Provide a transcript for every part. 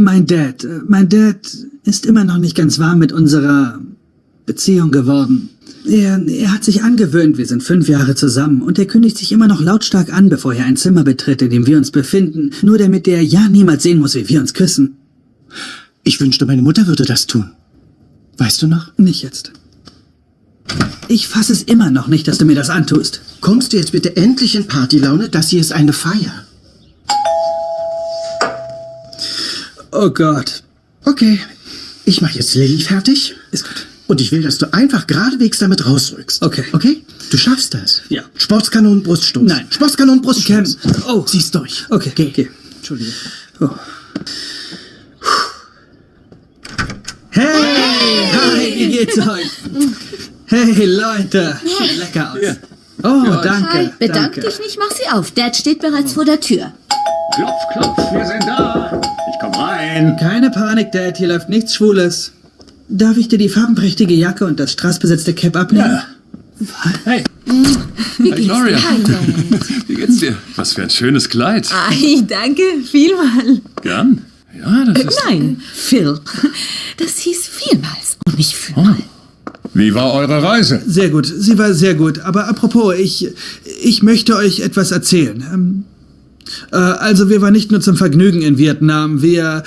Mein Dad, äh, mein Dad ist immer noch nicht ganz warm mit unserer Beziehung geworden. Er, er hat sich angewöhnt, wir sind fünf Jahre zusammen und er kündigt sich immer noch lautstark an, bevor er ein Zimmer betritt, in dem wir uns befinden, nur damit er ja niemals sehen muss, wie wir uns küssen. Ich wünschte, meine Mutter würde das tun. Weißt du noch? Nicht jetzt. Ich fasse es immer noch nicht, dass du mir das antust. Kommst du jetzt bitte endlich in Partylaune? Das hier ist eine Feier. Oh Gott. Okay, ich mache jetzt Lilly fertig. Ist gut. Und ich will, dass du einfach geradewegs damit rausrückst. Okay. Okay? Du schaffst das. Ja. Sportskanon, Bruststoß. Nein. Sportskanon, Bruststoß. Cam. Oh. Zieh's durch. Okay, Geh. geh. Entschuldige. Oh. Hey! Hi, wie geht's euch? Hey, Leute. Sieht lecker aus. Oh, danke. Hi, bedank danke. dich nicht, mach sie auf. Dad steht bereits vor der Tür. Klopf, klopf, wir sind da. Rein. Keine Panik, Dad, hier läuft nichts Schwules. Darf ich dir die farbenprächtige Jacke und das strassbesetzte Cap abnehmen? Ja. Hey, Wie Gloria. dir? Hi, Dad. Wie geht's dir? Was für ein schönes Kleid. Ei, danke, vielmal. Gern? Ja, das ist... Nein, Phil. Das hieß vielmals und nicht vielmal. Wie war eure Reise? Sehr gut, sie war sehr gut. Aber apropos, ich, ich möchte euch etwas erzählen. Äh, also, wir waren nicht nur zum Vergnügen in Vietnam, wir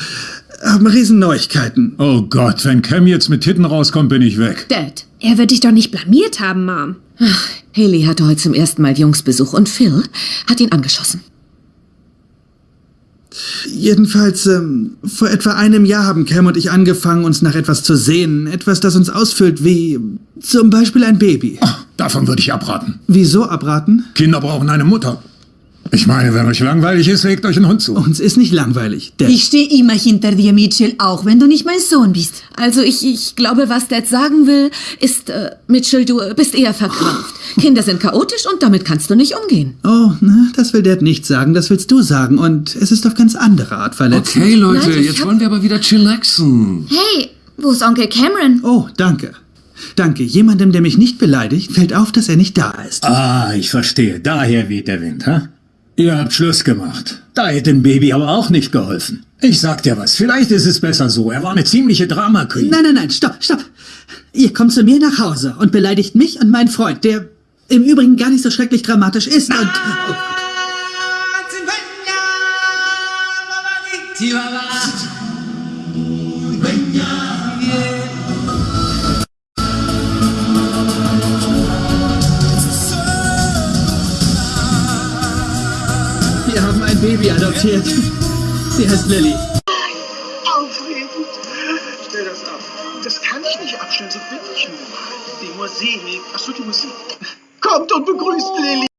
haben Riesenneuigkeiten. Oh Gott, wenn Cam jetzt mit Titten rauskommt, bin ich weg. Dad, er wird dich doch nicht blamiert haben, Mom. Ach, Haley hatte heute zum ersten Mal Jungsbesuch und Phil hat ihn angeschossen. Jedenfalls, ähm, vor etwa einem Jahr haben Cam und ich angefangen, uns nach etwas zu sehnen. Etwas, das uns ausfüllt, wie zum Beispiel ein Baby. Davon würde ich abraten. Wieso abraten? Kinder brauchen eine Mutter. Ich meine, wenn euch langweilig ist, legt euch einen Hund zu. Uns ist nicht langweilig. Der Ich stehe immer hinter dir, Mitchell, auch wenn du nicht mein Sohn bist. Also ich, ich glaube, was Dad sagen will, ist, äh, Mitchell, du bist eher verkrampft. Kinder sind chaotisch und damit kannst du nicht umgehen. Oh, ne, das will Dad nicht sagen, das willst du sagen. Und es ist auf ganz andere Art verletzend. Okay, Leute, Nein, jetzt hab- wollen wir aber wieder chillaxen. Hey, wo ist Onkel Cameron? Oh, danke. Danke. Jemandem, der mich nicht beleidigt, fällt auf, dass er nicht da ist. Ah, ich verstehe. Daher weht der Wind, ha? Ihr habt Schluss gemacht. Da hätte ein Baby aber auch nicht geholfen. Ich sag dir was, vielleicht ist es besser so. Er war eine ziemliche Drama Queen. Nein, nein, nein, stopp, stopp. Ihr kommt zu mir nach Hause und beleidigt mich und meinen Freund, der im Übrigen gar nicht so schrecklich dramatisch ist und... Oh, Baby adoptiert. Sie heißt Lilly. Aufregend. Stell das ab. Das kann ich nicht abstellen, so bin ich nun mal. Die Musik. Achso, die Musik. Kommt und begrüßt Lilly.